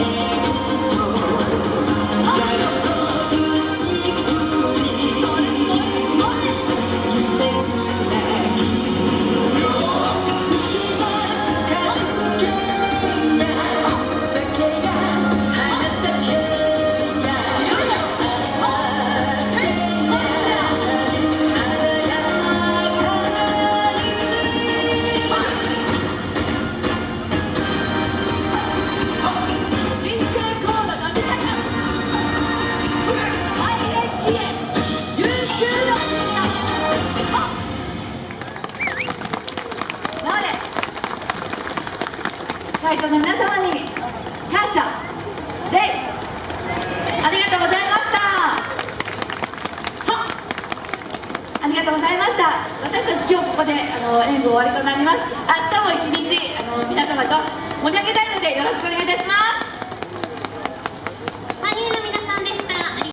Lord. 会場の皆様に感謝。でありがとうございました。ありがとうございました。私たち今日ここであの演舞終わりとなります。明日も一日あの皆様と盛り上げたいのでよろしくお願いいたします。